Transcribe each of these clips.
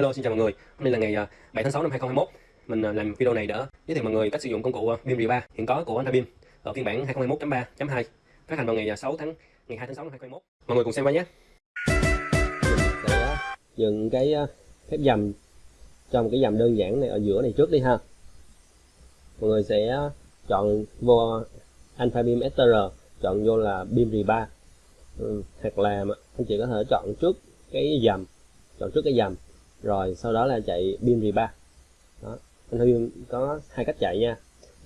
Hello xin chào mọi người, hôm nay là ngày à, 7 tháng 6 năm 2021 Mình à, làm video này để giới thiệu mọi người cách sử dụng công cụ à, BIM R3 hiện có của Antabim ở phiên bản 2021.3.2 phát hành vào ngày 6 tháng ngày 2 tháng 6 năm 2021 Mọi người cùng xem qua nhé. Để dựng cái phép dầm trong cái dầm đơn giản này ở giữa này trước đi ha. Mọi người sẽ chọn vô Alpha BIM STR chọn vô là BIM R3 ừ, hoặc là anh chị có thể chọn trước cái dầm chọn trước cái dầm rồi sau đó là chạy Beam rebar. Đó anh Huy có hai cách chạy nha.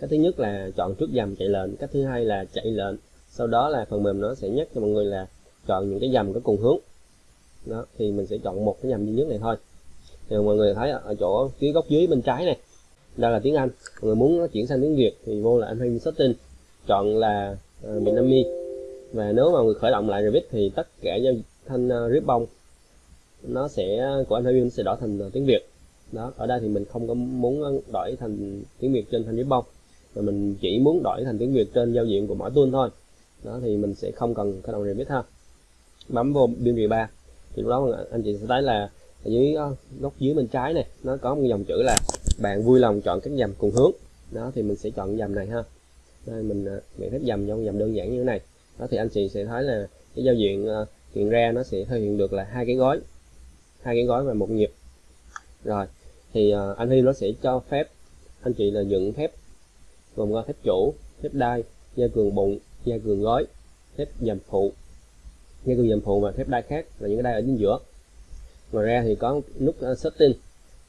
Cách thứ nhất là chọn trước dầm chạy lệnh cách thứ hai là chạy lệnh sau đó là phần mềm nó sẽ nhắc cho mọi người là chọn những cái dầm có cùng hướng. Đó thì mình sẽ chọn một cái dầm duy nhất này thôi. Thì mọi người thấy ở chỗ phía góc dưới bên trái này đây là tiếng Anh. Mọi người muốn chuyển sang tiếng Việt thì vô là Anh Setting chọn là uh, Nam Mi và nếu mà người khởi động lại Revit thì tất cả giao thanh à, uh, ribbon nó sẽ, của anh Huyên sẽ đổi thành ờ, tiếng Việt. Đó, ở đây thì mình không có muốn ờ, đổi thành tiếng Việt trên thanh ribbon mà mình chỉ muốn đổi thành tiếng Việt trên giao diện của mỗi tool thôi. Đó, thì mình sẽ không cần khởi động remix ha bấm vô BIM 3 thì lúc đó anh chị sẽ thấy là ở dưới ờ, góc dưới bên trái này, nó có một dòng chữ là bạn vui lòng chọn các dầm cùng hướng đó, thì mình sẽ chọn dầm này ha. Đây, mình mình phép dầm trong dầm đơn giản như thế này. Đó, thì anh chị sẽ thấy là cái giao diện hiện ra nó sẽ thể hiện được là hai cái gói hai cái gói và một nhịp. Rồi thì uh, anh Huy nó sẽ cho phép anh chị là dựng thép gồm có thép chủ thép đai gia cường bụng gia cường gói thép dầm phụ. Gia cường dầm phụ và thép đai khác là những cái đai ở chính giữa. Ngoài ra thì có nút uh, setting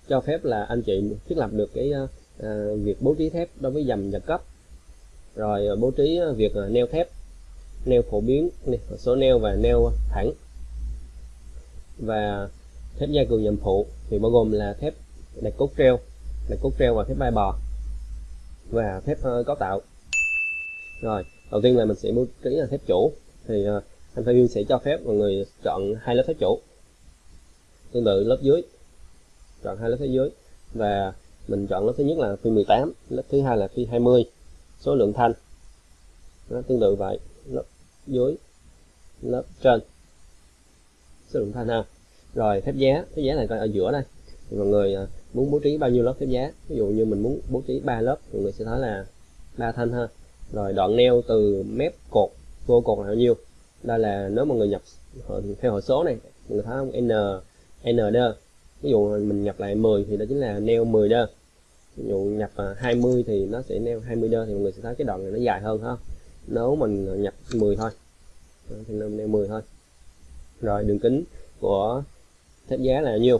cho phép là anh chị thiết lập được cái uh, việc bố trí thép đối với dầm và cấp. Rồi uh, bố trí uh, việc uh, neo thép neo phổ biến số neo và neo thẳng. Và thép gia cường nhầm phụ thì bao gồm là thép đặt cốt treo đặt cốt treo và thép vai bò và thép uh, cấu tạo. Rồi đầu tiên là mình sẽ bố trí là thép chủ thì uh, anh viên sẽ cho phép mọi người chọn hai lớp thép chủ tương tự lớp dưới chọn hai lớp thép dưới và mình chọn lớp thứ nhất là phi 18 lớp thứ hai là phi 20 số lượng thanh nó tương tự vậy lớp dưới lớp trên số lượng thanh ha rồi, thép giá. Thép giá này coi, ở giữa đây. Thì mọi người à, muốn bố trí bao nhiêu lớp thép giá? Ví dụ như mình muốn bố trí ba lớp, mọi người sẽ thấy là ba thanh ha. Rồi, đoạn neo từ mép cột vô cột là bao nhiêu? Đây là nếu mọi người nhập theo hệ số này, mọi người thấy không? N n đơ. Ví dụ mình nhập lại 10 thì đó chính là neo 10 đơ. Ví dụ nhập à, 20 thì nó sẽ neo 20 đơ thì mọi người sẽ thấy cái đoạn này nó dài hơn ha. Nếu mình nhập 10 thôi. Thì neo 10 thôi. Rồi, đường kính của thép giá là nhiêu?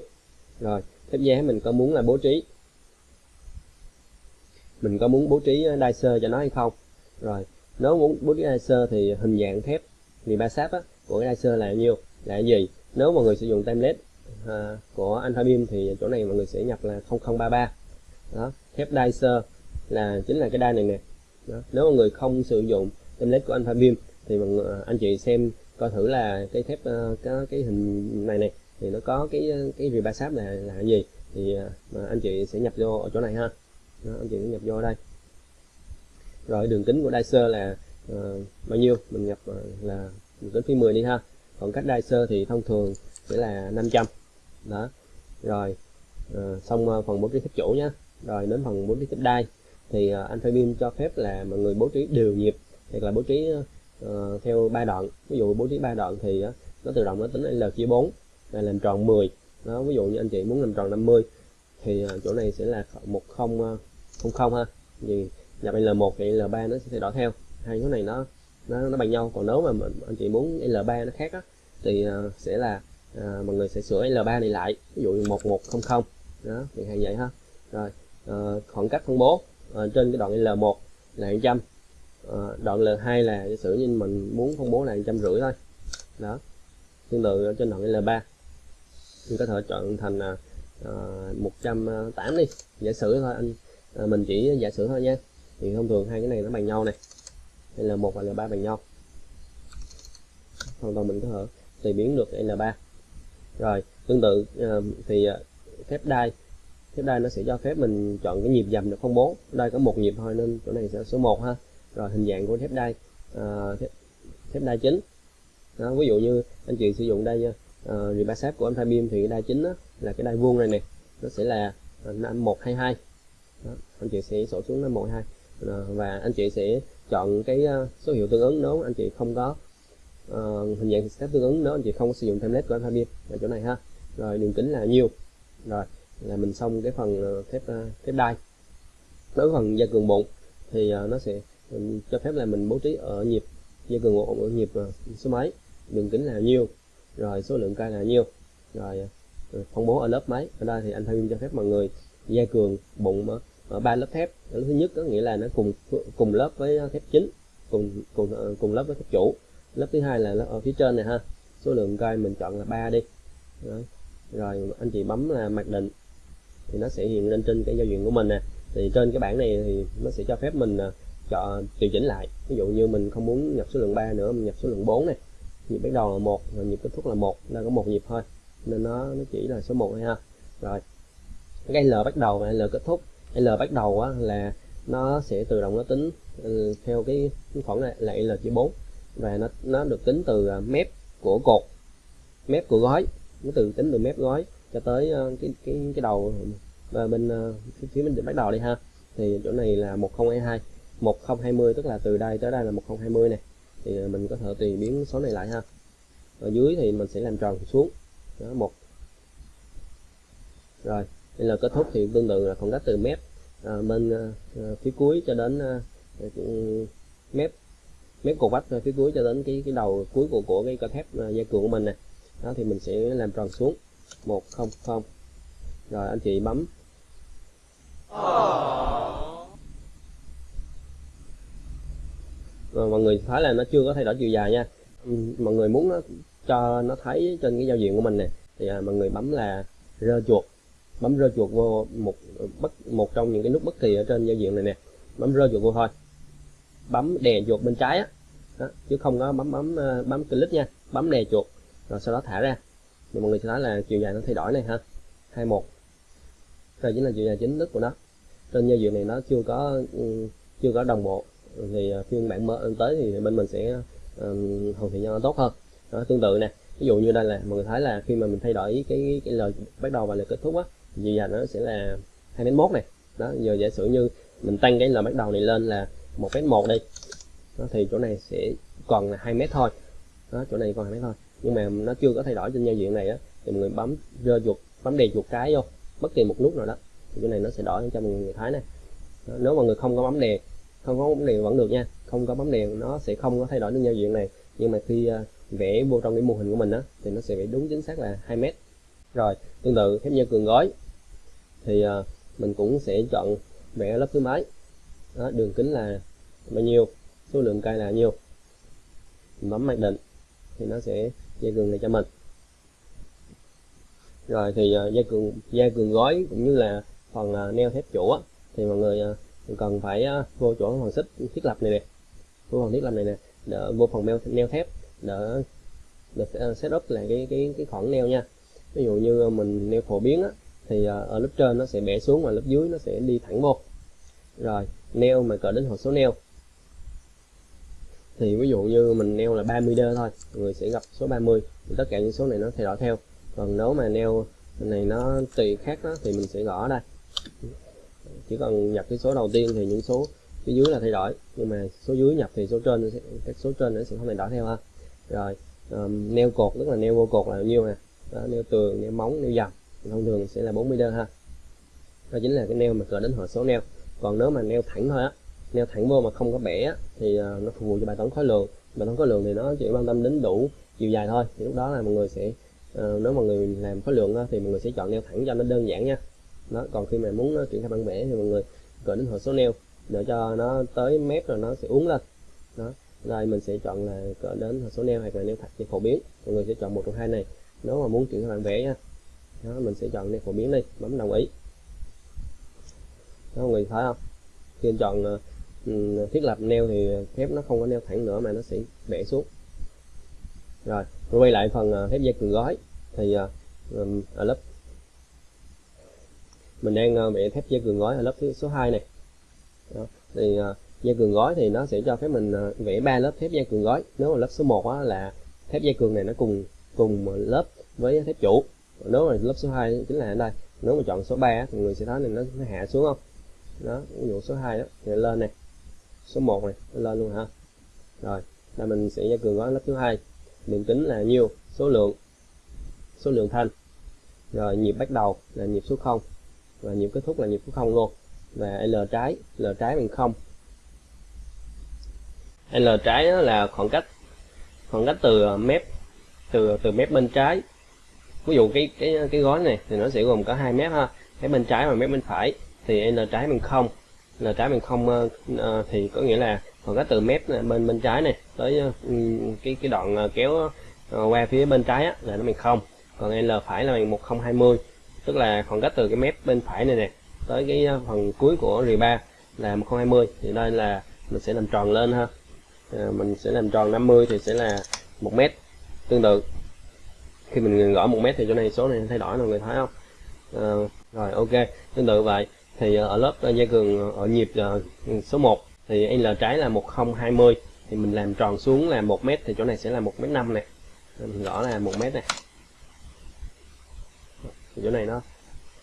Rồi thép giá mình có muốn là bố trí. Mình có muốn bố trí đai sơ cho nó hay không? Rồi nếu muốn bố trí đai sơ thì hình dạng thép vì ba sáp á, của cái đai sơ là nhiêu? Là gì? Nếu mọi người sử dụng template à, của Alpha Beam thì chỗ này mọi người sẽ nhập là 0033 đó thép đai sơ là chính là cái đai này nè. Đó. nếu mọi người không sử dụng template của Alpha Beam thì mọi người, à, anh chị xem coi thử là cái thép à, uh, cái, cái hình này này thì nó có cái cái rìa ba sáp là là cái gì? Thì uh, anh chị sẽ nhập vô ở chỗ này ha. Đó, anh chị sẽ nhập vô ở đây. Rồi đường kính của dicer là uh, bao nhiêu? Mình nhập uh, là đường kính phi 10 đi ha. Còn cách dicer thì thông thường sẽ là 500 đó. Rồi à, xong uh, phần bố trí thép chủ nhé rồi đến phần bố trí thép đai. Thì uh, anh Beam cho phép là mọi người bố trí đều nhịp hoặc là bố trí uh, theo ba đoạn. Ví dụ bố trí ba đoạn thì uh, nó tự động nó tính L chia 4 này làm tròn 10 đó ví dụ như anh chị muốn làm tròn 50 thì à, chỗ này sẽ là 10 uh, à, ha. Vì nhập L1 thì L3 nó sẽ thay đổi theo. Hai số này nó nó nó bằng nhau. Còn nếu mà mình, anh chị muốn L3 nó khác á, thì uh, sẽ là uh, mọi người sẽ sửa L3 này lại. Ví dụ 1100 đó thì hay vậy ha. Rồi uh, khoảng cách phân bố uh, trên cái đoạn L1 là 100 uh, đoạn L2 là giả sử như mình muốn phân bố là trăm rưỡi thôi. Đó tương tự trên đoạn L3 mình có thể chọn thành à, à 108 à, đi. Giả sử thôi anh. À, mình chỉ giả sử thôi nha. Thì thông thường hai cái này nó bằng nhau này. Đây là một và L3 bằng nhau. Hoàn toàn mình có thể tùy biến được L3 rồi tương tự uh, thì uh, phép đai. Phép đai nó sẽ cho phép mình chọn cái nhịp dầm được không bố. Đây có một nhịp thôi nên chỗ này sẽ số 1 ha. Rồi hình dạng của thép đai uh, thép, thép đai chính. Đó, ví dụ như anh chị sử dụng đây Ờ, uh, rìa ba của alpha beam thì cái đai chính đó, là cái đai vuông này nè nó sẽ là ờ, năm một hai hai. Anh chị sẽ sổ xuống năm một hai. Ờ, và anh chị sẽ chọn cái số hiệu tương ứng nếu anh chị không có. Uh, hình dạng step tương ứng nếu anh chị không có sử dụng template của alpha beam ở chỗ này ha. Rồi đường kính là nhiêu rồi là mình xong cái phần thép thép đai. Đối với phần gia cường bụng thì uh, nó sẽ cho phép là mình bố trí ở nhịp gia cường bụng ở nhịp uh, số mấy đường kính là nhiêu rồi số lượng cây là nhiêu? Rồi ừ, phân bố ở lớp mấy? Ở đây thì anh Thanh cho phép mọi người gia cường bụng ở, ba lớp thép. Lớp thứ nhất có nghĩa là nó cùng cùng lớp với thép chính cùng cùng ờ, cùng lớp với thép chủ. Lớp thứ hai là lớp ở phía trên này ha. Số lượng cây mình chọn là ba đi. Đấy. rồi anh chị bấm là mặc định. Thì nó sẽ hiện lên trên cái giao diện của mình nè. Thì trên cái bảng này thì nó sẽ cho phép mình ờ, chọn điều chỉnh lại. Ví dụ như mình không muốn nhập số lượng 3 nữa mình nhập số lượng 4 này nhịp bắt đầu là một và nhịp kết thúc là một nên có một nhịp thôi. Nên nó nó chỉ là số 1 thôi ha. Rồi cái L bắt đầu và L kết thúc. L bắt đầu á, là nó sẽ tự động nó tính ừ, theo cái khoản này là L chỉ 4 và nó nó được tính từ à, mép của cột mép của gói. Nó từ tính từ mép gói cho tới à, cái cái cái đầu. Và bên à, phía, phía bên bắt đầu đi ha. Thì chỗ này là 1022 1020 tức là từ đây tới đây là 1020 này thì à, mình có thể tùy biến số này lại ha. Ở dưới thì mình sẽ làm tròn xuống. Đó một. Rồi đây là kết thúc thì tương tự là khoảng cách từ mép à, bên à, à phía cuối cho đến à, mép mép cột vách à, phía cuối cho đến cái cái đầu cuối của của cái cơ thép à, dây cường của mình nè. Đó thì mình sẽ làm tròn xuống. 100 rồi anh chị bấm. Oh. Mọi người thấy là nó chưa có thay đổi chiều dài nha. Ừ, mọi người muốn nó cho nó thấy trên cái giao diện của mình này thì à, mọi người bấm là rơ chuột. Bấm rơ chuột vô một bất một trong những cái nút bất kỳ ở trên giao diện này nè. Bấm rơ chuột vô thôi. Bấm đè chuột bên trái á. Đó, chứ không có bấm bấm ờ, bấm click nha. Bấm đè chuột rồi sau đó thả ra. Thì mọi người sẽ thấy là chiều dài nó thay đổi này ha. 21 đây chính là chiều dài chính thức của nó. Trên giao diện này nó chưa có ừ, chưa có đồng bộ thì à, khi phiên bản mới tới thì bên mình sẽ um, hoàn thiện cho nó tốt hơn. Đó, tương tự nè ví dụ như đây là mọi người thấy là khi mà mình thay đổi cái cái lời bắt đầu và lời kết thúc á thì giờ nó sẽ là hai mét mốt này đó giờ giả sử như mình tăng cái lời bắt đầu này lên là một mét một đi đó, thì chỗ này sẽ còn là hai mét thôi. Đó chỗ này còn hai mét thôi. Nhưng mà nó chưa có thay đổi trên giao diện này á thì mọi người bấm rơ chuột bấm đè chuột cái vô bất kỳ một nút nào đó thì chỗ này nó sẽ đổi cho mọi người thấy này đó, nếu mọi người không có bấm đè không có bấm đèn vẫn được nha. Không có bấm đèn nó sẽ không có thay đổi được giao diện này. Nhưng mà khi à, vẽ vô trong cái mô hình của mình á thì nó sẽ vẽ đúng chính xác là 2 mét. Rồi tương tự thép nhân cường gói thì à, mình cũng sẽ chọn vẽ lớp thứ mấy. Đó, đường kính là bao nhiêu số lượng cây là nhiêu. Mình bấm mặc định thì nó sẽ dây cường này cho mình. Rồi thì uh, dây cường dây cường gói cũng như là phần uh, neo thép chủ á, thì mọi người uh, cần phải ờ, vô chỗ phần xích thiết lập này nè. Vô phần thiết lập này nè đỡ vô phần neo, neo thép đỡ, đỡ ờ, setup lại cái cái cái khoảng neo nha. Ví dụ như ờ, mình neo phổ biến á, thì ở lớp trên nó sẽ bẻ xuống và lớp dưới nó sẽ đi thẳng vô. Rồi neo mà cỡ đến hộp số neo. Thì ví dụ như mình neo là 30 đơ thôi người sẽ gặp số 30 thì tất cả những số này nó thay đổi theo. Còn nếu mà neo này nó tùy khác đó thì mình sẽ gõ ở đây chỉ cần nhập cái số đầu tiên thì những số phía dưới là thay đổi. Nhưng mà số dưới nhập thì số trên sẽ, các số trên nó sẽ không thay đổi theo ha. Rồi um, neo cột tức là neo vô cột là bao nhiêu nè? Đó, neo tường neo móng neo dầm. Thông thường sẽ là 40 đơn ha. Đó chính là cái neo mà cỡ đến hệ số neo. Còn nếu mà neo thẳng thôi á neo thẳng vô mà không có bẻ á, thì uh, nó phục vụ cho bài toán khối lượng. Bài toán khối lượng thì nó chỉ quan tâm đến đủ chiều dài thôi. Thì lúc đó là mọi người sẽ uh, nếu mà người làm khối lượng á, thì mọi người sẽ chọn neo thẳng cho nó đơn giản nha đó còn khi mà muốn nó triển khai bản vẽ thì mọi người gửi đến hồ số neo để cho nó tới mép rồi nó sẽ uống lên. Đó rồi mình sẽ chọn là cỡ đến hồ số neo hoặc là neo thạch phổ biến. Mọi người sẽ chọn một trong hai này nếu mà muốn triển khai bản vẽ nha. Đó mình sẽ chọn neo phổ biến đi bấm đồng ý. Đó mọi người thấy không? Khi chọn uh, thiết lập neo thì thép nó không có neo thẳng nữa mà nó sẽ bẻ xuống. Rồi quay lại phần uh, thép dây cường gói thì uh, ở lớp mình đang ờ, vẽ thép dây cường gói ở lớp thứ số 2 này. Đó. thì uh, dây cường gói thì nó sẽ cho phép mình uh, vẽ ba lớp thép dây cường gói. Nếu mà lớp số 1 á, là thép dây cường này nó cùng cùng lớp với thép chủ. Nếu mà lớp số 2 chính là ở đây nếu mà chọn số 3 thì người sẽ thấy này nó, nó hạ xuống không? Đó ví dụ số 2 đó thì lên này. Số 1 này nó lên luôn hả? Rồi là mình sẽ gia cường gói lớp thứ hai. Đường kính là nhiêu? Số lượng số lượng thanh. Rồi nhịp bắt đầu là nhịp số 0 và nhịp kết thúc là nhịp của không luôn. Và L trái L trái bằng không. L trái đó là khoảng cách khoảng cách từ ờ, mép từ từ mép bên trái. Ví dụ cái cái cái gói này thì nó sẽ gồm có hai mép ha. Mép bên trái và mép bên phải thì L trái bằng không. L trái bằng không uh, thì có nghĩa là khoảng cách từ mép bên bên trái này tới uh, cái cái đoạn kéo uh, qua phía bên trái á, là nó bằng không. Còn L phải là bằng 1020 tức là khoảng cách từ cái mép bên phải này nè tới cái phần cuối của rì ba là 1020 thì đây là mình sẽ làm tròn lên ha. À, mình sẽ làm tròn 50 thì sẽ là một mét tương tự. Khi mình gõ một mét thì chỗ này số này thay đổi mọi người thấy không? À, rồi ok tương tự vậy. Thì à, ở lớp à, dây cường à, ở nhịp số 1 thì L trái là 1020 thì mình làm tròn xuống là 1 mét thì chỗ này sẽ là 1 mét 5 này mình gõ là 1 mét này thì chỗ này nó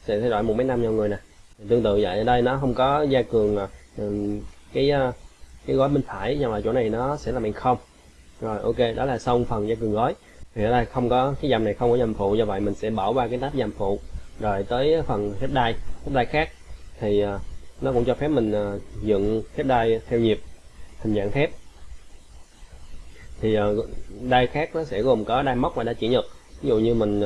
sẽ thay đổi một mét 5 cho người nè. Tương tự vậy, ở đây nó không có gia cường à, cái à, cái gói bên phải, nhưng mà chỗ này nó sẽ là bằng không. Rồi, ok, đó là xong phần gia cường gói. Thì ở đây không có, cái dầm này không có dầm phụ, do vậy mình sẽ bỏ qua cái tab dầm phụ. Rồi tới phần thép đai thép đai khác. Thì à, nó cũng cho phép mình dựng thép đai theo nhịp, hình dạng thép. Thì đai khác nó sẽ gồm có đai móc và đai chỉ nhật. Ví dụ như mình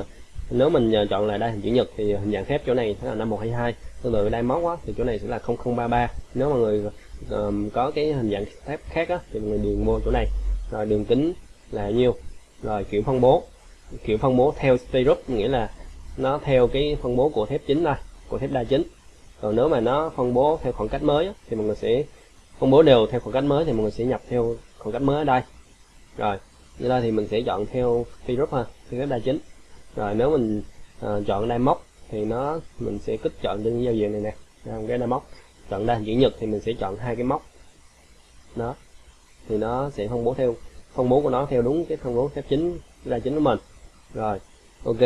nếu mình chọn là đây hình chữ nhật thì hình dạng thép chỗ này sẽ là 5122 tương tự đai móc á, thì chỗ này sẽ là 0033 nếu mà người um, có cái hình dạng thép khác á, thì mọi người điền vô chỗ này. Rồi đường kính là nhiêu? Rồi kiểu phân bố. Kiểu phân bố theo styrup nghĩa là nó theo cái phân bố của thép chính đây của thép đa chính. Còn nếu mà nó phân bố theo khoảng cách mới thì mọi người sẽ phân bố đều theo khoảng cách mới thì mọi người sẽ nhập theo khoảng cách mới ở đây. Rồi như đây thì mình sẽ chọn theo styrup ha theo thép đa chính rồi nếu mình uh, chọn đai móc thì nó mình sẽ kích chọn trên giao diện này nè. Cái đai móc chọn đa chữ nhật thì mình sẽ chọn hai cái móc. Đó thì nó sẽ phân bố theo phân bố của nó theo đúng cái phân bố thép chính ra chính của mình. Rồi ok.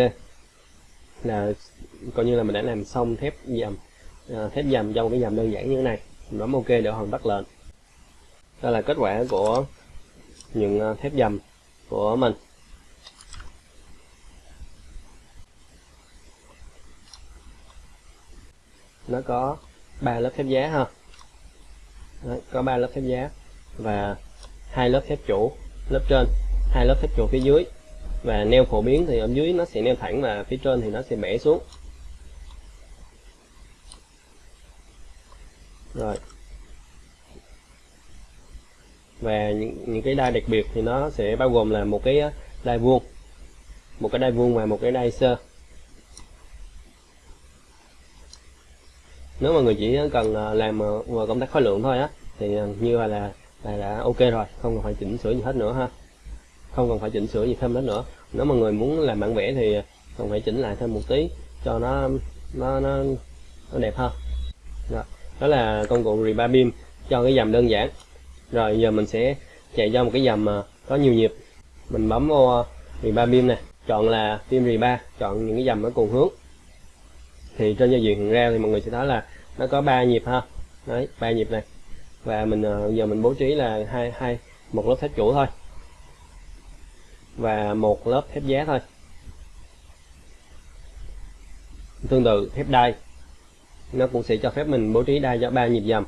Là coi như là mình đã làm xong thép dầm à, thép dầm trong cái dầm đơn giản như thế này. Mình bấm ok để hoàn tất lệnh. Đây là kết quả của những ờ, thép dầm của mình. Nó có ba lớp thép giá ha. Đấy, có ba lớp thép giá và hai lớp thép chủ lớp trên. Hai lớp thép chủ phía dưới và neo phổ biến thì ở dưới nó sẽ neo thẳng và phía trên thì nó sẽ bẻ xuống. Rồi. Và những, những cái đai đặc biệt thì nó sẽ bao gồm là một cái ờ, đai vuông. Một cái đai vuông và một cái đai sơ. Nếu mà người chỉ cần à, làm làm công tác khối lượng thôi á thì à, như là là đã ok rồi không cần phải chỉnh sửa gì hết nữa ha. Không cần phải chỉnh sửa gì thêm nữa. Nếu mà người muốn làm bản vẽ thì cần phải chỉnh lại thêm một tí cho nó nó nó, nó đẹp hơn. Đó. đó là công cụ rebar beam cho cái dầm đơn giản. Rồi giờ mình sẽ chạy cho một cái dầm à, có nhiều nhịp. Mình bấm vô rebar beam này chọn là beam rebar chọn những cái dầm ở cùng hướng thì trên giao diện hiện ra thì mọi người sẽ thấy là nó có ba nhịp ha. Đấy, ba nhịp này. Và mình ờ, giờ mình bố trí là hai hai, một lớp thép chủ thôi. Và một lớp thép giá thôi. Tương tự thép đai. Nó cũng sẽ cho phép mình bố trí đai cho ba nhịp dầm.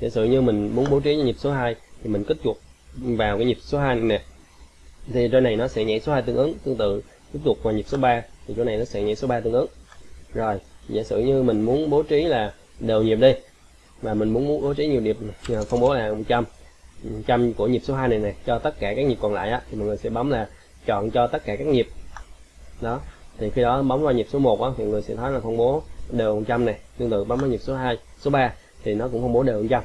Giả sử như mình muốn bố trí nhịp số 2 thì mình kích chuột vào cái nhịp số 2 này nè. Thì chỗ này nó sẽ nhảy số 2 tương ứng, tương tự. Tiếp tục vào nhịp số 3 thì chỗ này nó sẽ nhảy số 3 tương ứng. Rồi giả sử như mình muốn bố trí là đều nhịp đi và mình muốn bố trí nhiều nhịp phân bố là 100 100 của nhịp số 2 này này cho tất cả các nhịp còn lại á, thì mọi người sẽ bấm là chọn cho tất cả các nhịp. Đó thì khi đó bấm vào nhịp số 1 á, thì mọi người sẽ thấy là phân bố đều 100 này tương tự bấm vào nhịp số 2 số 3 thì nó cũng phân bố đều 100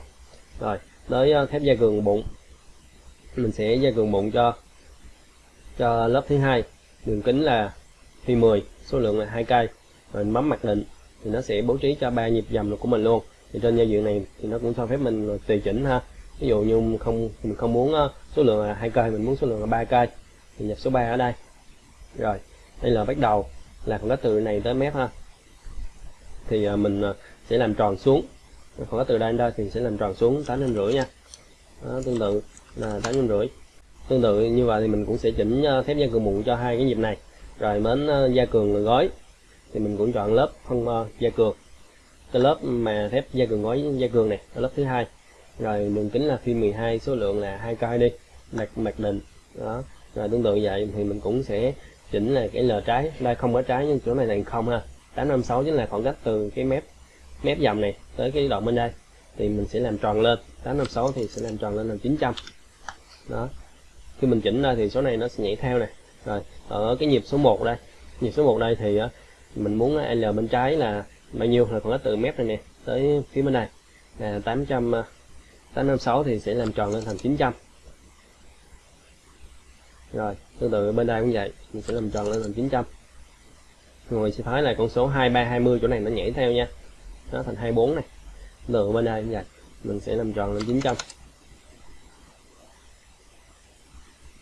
rồi tới ờ, thép gia cường bụng mình sẽ gia cường bụng cho cho lớp thứ hai đường kính là phi 10 số lượng là hai cây rồi bấm mặc định thì nó sẽ bố trí cho ba nhịp dầm của mình luôn. Thì trên giao diện này thì nó cũng cho phép mình tùy chỉnh ha. Ví dụ như không mình không muốn ờ, số lượng là hai cây mình muốn số lượng là ba cây thì nhập số 3 ở đây. Rồi đây là bắt đầu là khoảng cách từ này tới mép ha. Thì ờ, mình ờ, sẽ làm tròn xuống. Khoảng cách từ đây đến đây thì sẽ làm tròn xuống tám năm rưỡi nha. Đó, tương tự là tám năm rưỡi. Tương tự như vậy thì mình cũng sẽ chỉnh thép gia cường mụn cho hai cái nhịp này. Rồi mến gia cường gói thì mình cũng chọn lớp phân uh, gia cường. Cái lớp mà thép gia cường gói gia cường này là lớp thứ hai. Rồi đường kính là phi 12 số lượng là hai cây đi mặt mặt định. Đó. Rồi tương tự vậy thì mình cũng sẽ chỉnh là cái L trái. Đây không có trái nhưng chỗ này là không ha. 856 chính là khoảng cách từ cái mép mép dòng này tới cái đoạn bên đây. Thì mình sẽ làm tròn lên. 856 thì sẽ làm tròn lên là 900 đó. Khi mình chỉnh ra thì số này nó sẽ nhảy theo này rồi ở cái nhịp số 1 đây. Nhịp số 1 đây thì ờ, mình muốn à, L bên trái là bao nhiêu? Là khoảng cách từ mép này nè tới phía bên này. Là 800 856 thì sẽ làm tròn lên thành 900 rồi tương tự bên đây cũng vậy mình sẽ làm tròn lên thành 900 rồi sẽ thấy là con số 2320 chỗ này nó nhảy theo nha. Nó thành 24 này. Từ bên đây cũng vậy mình sẽ làm tròn lên 900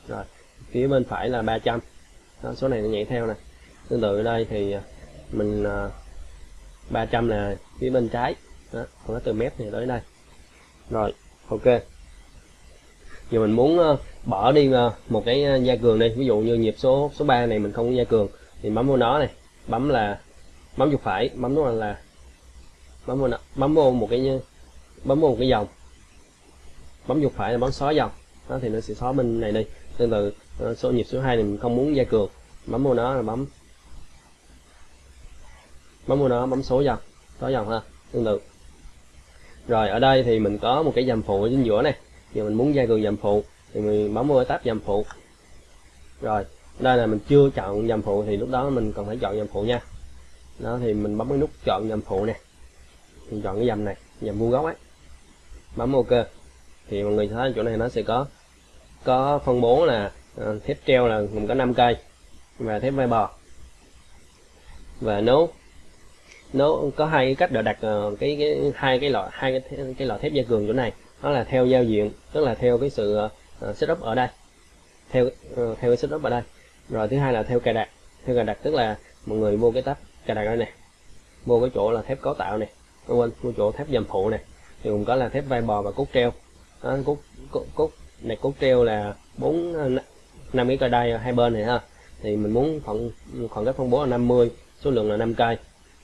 rồi phía bên phải là 300 đó, số này nó nhảy theo nè. Tương tự ở đây thì à, mình à, uh, 300 là phía bên trái. Đó, còn nó từ mép này tới đây. Rồi ok. Giờ mình muốn uh, bỏ đi uh, một cái uh, gia cường đi. Ví dụ như nhịp số số 3 này mình không có gia cường thì bấm vô nó này. Bấm là bấm chuột phải bấm nó là bấm vô bấm vô một cái bấm vô một cái dòng. Bấm chuột phải là bấm xóa dòng. Đó thì nó sẽ xóa bên này đi. Tương tự số nhịp số 2 này mình không muốn gia cường. Bấm vô nó là bấm bấm vào nó bấm số dòng. Số dòng ha tương tự. Rồi ở đây thì mình có một cái dầm phụ ở chính giữa này. Giờ mình muốn gia cường dầm phụ thì mình bấm vào tab dầm phụ. Rồi đây là mình chưa chọn dầm phụ thì lúc đó mình cần phải chọn dầm phụ nha. Đó thì mình bấm cái nút chọn dầm phụ nè. Mình chọn cái dầm này dầm vuông góc ấy. Bấm ok. Thì mọi người thấy chỗ này nó sẽ có có phân bố là uh, thép treo là gồm có 5 cây và thép vai bò. Và nếu nó có hai cái cách để đặt ờ, cái cái hai cái loại hai cái cái loại thép gia cường chỗ này. Nó là theo giao diện tức là theo cái sự uh, setup ở đây. Theo uh, theo cái setup ở đây. Rồi thứ hai là theo cài đặt. Theo cài đặt tức là mọi người vô cái tab cài đặt đây này vô cái chỗ là thép cấu tạo này không quên vô chỗ thép dầm phụ này thì cũng có là thép vai bò và cốt treo. Đó, cốt, cốt cốt này cốt treo là bốn năm cái cây đai hai bên này ha. Thì mình muốn khoảng khoảng cách phân bố là 50 số lượng là 5 cây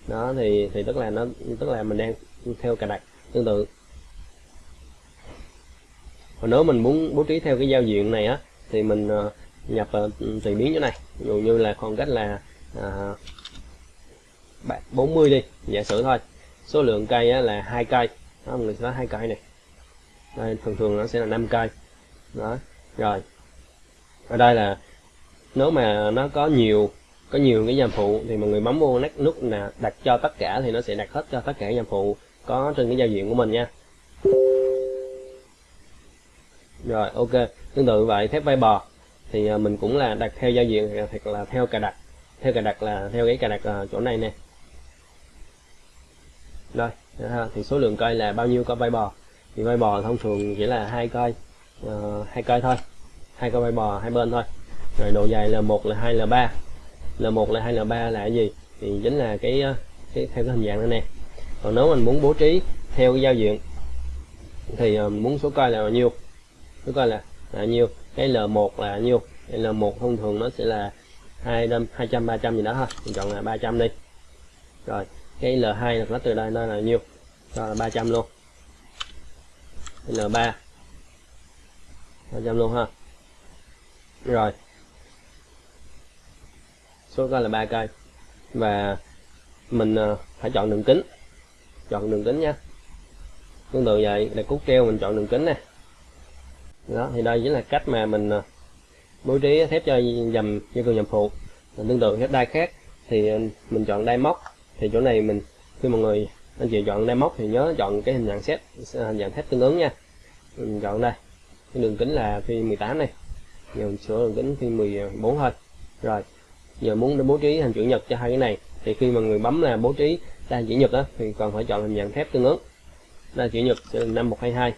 đó thì thì tức là nó tức là mình đang theo cài đặt tương tự. Còn nếu mình muốn bố trí theo cái giao diện này á thì mình uh, nhập uh, tùy biến chỗ này. Ví dụ như là khoảng cách là à, uh, 40 đi giả sử thôi. Số lượng cây á, là hai cây. Đó mình sẽ hai cây này. Đây thường thường nó sẽ là 5 cây. Đó rồi. Ở đây là nếu mà nó có nhiều có nhiều cái dàn phụ thì mọi người bấm vô nút nút là đặt cho tất cả thì nó sẽ đặt hết cho tất cả dàn phụ có trên cái giao diện của mình nha. Rồi ok. Tương tự vậy thép vai bò thì à, mình cũng là đặt theo giao diện à, hoặc là theo cài đặt theo cài đặt là theo cái cài đặt à, chỗ này nè. Rồi thì số lượng cây là bao nhiêu coi vai bò. Thì vai bò thông thường chỉ là hai cây uh, hai cây thôi. Hai coi vai bò hai bên thôi. Rồi độ dài là một là hai là ba. L1 L2, L3 là cái gì? Thì chính là cái, ờ, cái theo cái hình dạng này nè. Còn nếu mình muốn bố trí theo cái giao diện thì uh, muốn số coi là bao nhiêu? Số coi là, là bao nhiêu? Cái L1 là bao nhiêu? Cái L1 thông thường nó sẽ là 200 200 300 gì đó thôi. Mình chọn là 300 đi. Rồi cái L2 là nó từ đây nó là bao nhiêu? Cho là 300 luôn. L3 300 luôn ha. Rồi số ra là ba cây. Và mình ờ, phải chọn đường kính. Chọn đường kính nha. Tương tự vậy là cút treo, mình chọn đường kính nè. Đó, thì đây chính là cách mà mình ờ, bố trí thép cho dầm như cường dầm phụ. Tương tự thép đai khác, thì ờ, mình chọn đai móc. Thì chỗ này mình, khi mọi người anh chị chọn đai móc thì nhớ chọn cái hình dạng xét, hình dạng thép tương ứng nha. Mình chọn đây. Cái đường kính là phi 18 này. Giờ mình sửa đường kính phi 14 thôi. Rồi giờ muốn để bố trí hình chữ nhật cho hai cái này thì khi mà người bấm là bố trí đa chữ nhật đó thì còn phải chọn hình dạng thép tương ứng. Đa chữ nhật sẽ là năm một hai hai.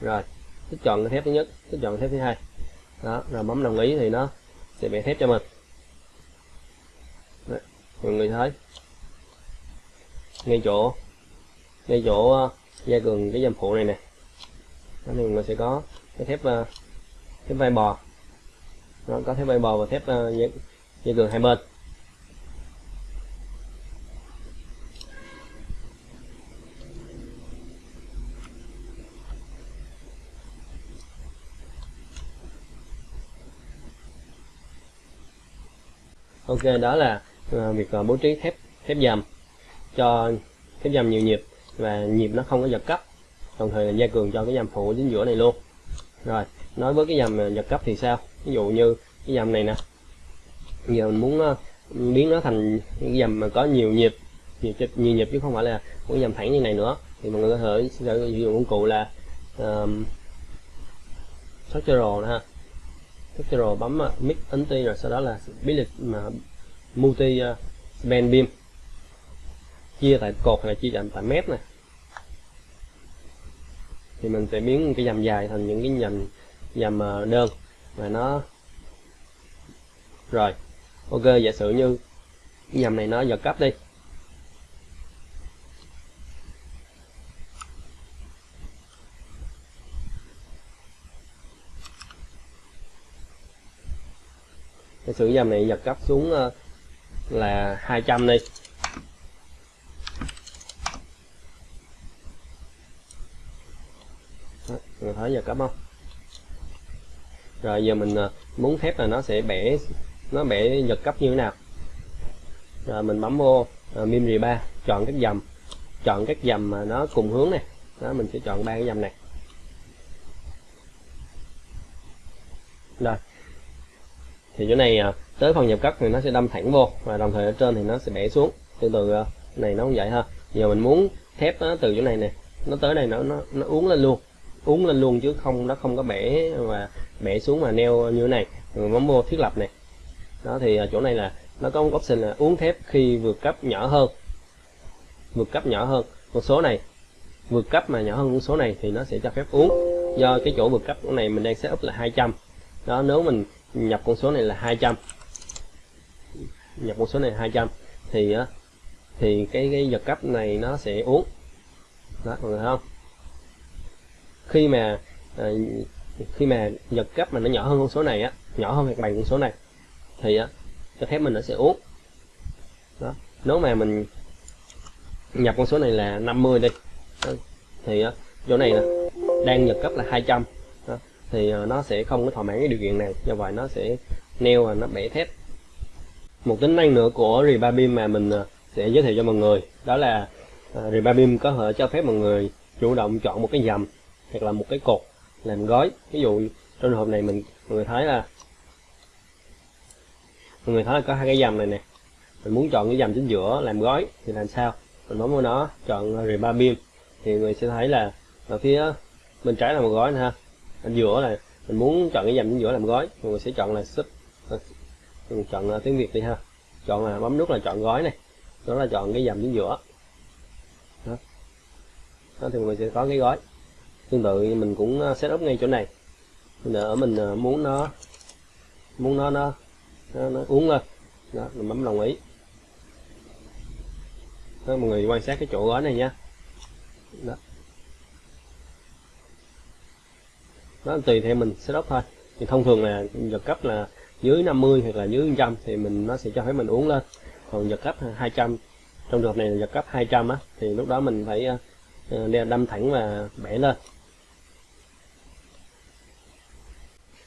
Rồi thích chọn cái thép thứ nhất thích chọn thép thứ hai. Đó rồi bấm đồng ý thì nó sẽ vẽ thép cho mình. Mọi người thấy? Ngay chỗ ngay chỗ ờ, gia cường cái dầm phụ này nè. Đó thì mình sẽ có cái thép ờ, thép vai bò. Nó có thép vai bò và thép uh, gia, cường hai bên. Ok đó là ờ, việc ờ, bố trí thép thép dầm cho thép dầm nhiều nhịp và nhịp nó không có giật cấp đồng thời là gia cường cho cái dầm phụ chính giữa này luôn. Rồi nói với cái dầm ờ, giật cấp thì sao? Ví dụ như cái dầm này nè giờ mình muốn ờ, biến nó thành cái dầm mà có nhiều nhịp nhiều, nhiều nhịp chứ không phải là một cái dầm thẳng như này nữa. Thì mọi người có thể sử dụng công cụ là um, structural ha. Structural bấm ờ, uh, mix ti rồi sau đó là split mà multi uh, beam. Chia tại cột hay là chia tại mép này. Thì mình sẽ biến cái dầm dài thành những cái dầm dầm đơn và nó rồi ok, giả sử như cái dầm này nó giật cấp đi. Giả sử dầm này giật cấp xuống ờ, là 200 đi. Người thấy giờ cấp không? Rồi giờ mình ờ, muốn thép là nó sẽ bẻ nó bẻ giật cấp như thế nào? Rồi mình bấm vô uh, mim 3 chọn các dầm chọn các dầm mà nó cùng hướng này. Đó mình sẽ chọn ba cái dầm này. Rồi. Thì chỗ này à, tới phần nhập cấp thì nó sẽ đâm thẳng vô và đồng thời ở trên thì nó sẽ bẻ xuống. Từ từ à, này nó cũng vậy ha. Giờ mình muốn thép nó từ chỗ này nè nó tới đây nó nó nó uống lên luôn. Uống lên luôn chứ không nó không có bẻ và bẻ xuống mà neo như thế này. Mình bấm vô thiết lập này đó, thì à, chỗ này là nó có một option là uống thép khi vượt cấp nhỏ hơn. Vượt cấp nhỏ hơn. Con số này, vượt cấp mà nhỏ hơn con số này thì nó sẽ cho phép uống. Do cái chỗ vượt cấp này mình đang setup là 200 đó, nếu mình nhập con số này là 200 nhập con số này là 200 thì thì cái cái vật cấp này nó sẽ uống. Đó, mọi người thấy không? Khi mà à, khi mà vật cấp mà nó nhỏ hơn con số này á, nhỏ hơn hoặc bằng con số này thì á cho phép mình nó sẽ uống đó nếu mà mình nhập con số này là 50 đi đó. thì á chỗ này nè đang nhập cấp là 200 đó. thì ờ, nó sẽ không có thỏa mãn cái điều kiện này do vậy nó sẽ neo và nó bẻ thép một tính năng nữa của Rebabim mà mình ờ, sẽ giới thiệu cho mọi người đó là ờ, uh, Rebabim có thể cho phép mọi người chủ động chọn một cái dầm hoặc là một cái cột làm gói ví dụ trong trường hợp này mình mọi người thấy là mọi người thấy là có hai cái dầm này nè. Mình muốn chọn cái dầm chính giữa làm gói thì làm sao? Mình bấm vào nó chọn rìa ba beam thì người sẽ thấy là ở phía bên trái là một gói nè ha. Ở giữa là mình muốn chọn cái dầm chính giữa làm gói. Mọi người sẽ chọn là sub à, mình chọn à, tiếng việt đi ha. Chọn là bấm nút là chọn gói này. Đó là chọn cái dầm chính giữa. Đó, đó thì mọi người sẽ có cái gói. Tương tự mình cũng à, setup ngay chỗ này. Ở mình muốn nó muốn nó nó nó, nó uống lên. Đó mình bấm đồng ý. Đó, mọi người quan sát cái chỗ gói này nha đó. đó tùy theo mình setup thôi. Thì thông thường là giật cấp là dưới 50 hoặc là dưới 100 thì mình nó sẽ cho phép mình uống lên. Còn giật cấp 200 trong trường hợp này là giật cấp 200 á thì lúc đó mình phải ờ, đâm thẳng và bẻ lên.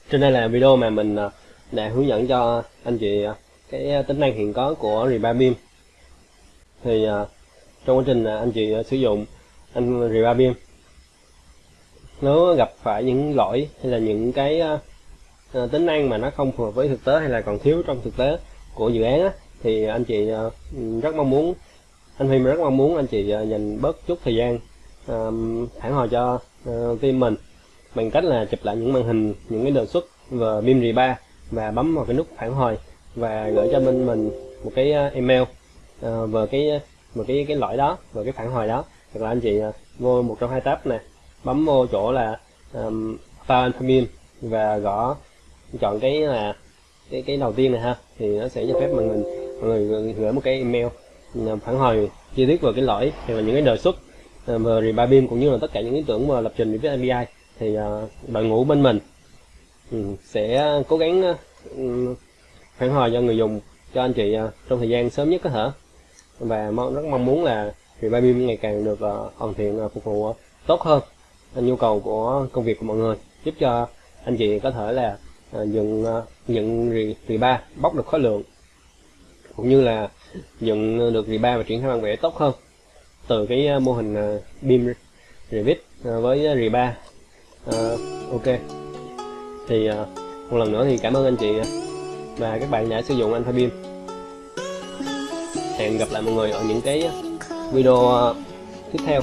Trên đây là video mà mình ờ, để hướng dẫn cho anh chị à, cái à, tính năng hiện có của Rebabim thì à, trong quá trình anh chị sử dụng anh Rebabim nếu gặp phải những lỗi hay là những cái tính năng mà nó không phù hợp với thực tế hay là còn thiếu trong thực tế của dự án á, thì anh chị rất mong muốn anh Phim rất mong muốn anh chị dành bớt chút thời gian phản hồi cho team mình bằng cách là chụp lại những màn hình những cái đề xuất và BIM 3 và bấm vào cái nút phản hồi và gửi cho bên mình một cái ờ, email ờ, về cái một cái cái lỗi đó về cái phản hồi đó. Hoặc là anh chị ờ, vô một trong hai tab này bấm vô chỗ là um, file admin và gõ chọn cái là cái cái đầu tiên này ha thì nó sẽ cho phép mình mình mọi người gửi một cái email phản hồi chi tiết về cái lỗi hay là những cái đề xuất về Reba Beam cũng như là tất cả những ý tưởng mà lập trình với API thì uh, đội ngũ bên mình Ừ, sẽ cố gắng ờ, ừ, phản hồi cho người dùng cho anh chị ờ, trong thời gian sớm nhất có thể. Và mong rất mong muốn là Revive ngày càng được ờ, hoàn thiện phục vụ tốt hơn nhu cầu của công việc của mọi người. Giúp cho anh chị có thể là dựng ờ, rì, ba bóc được khối lượng cũng như là dựng được rì ba và triển khai bản vẽ tốt hơn từ cái mô hình ờ, beam Revit với rì ba. Ok thì à, một lần nữa thì cảm ơn anh chị và các bạn đã sử dụng Alpha Beam. Hẹn gặp lại mọi người ở những cái video à, tiếp theo.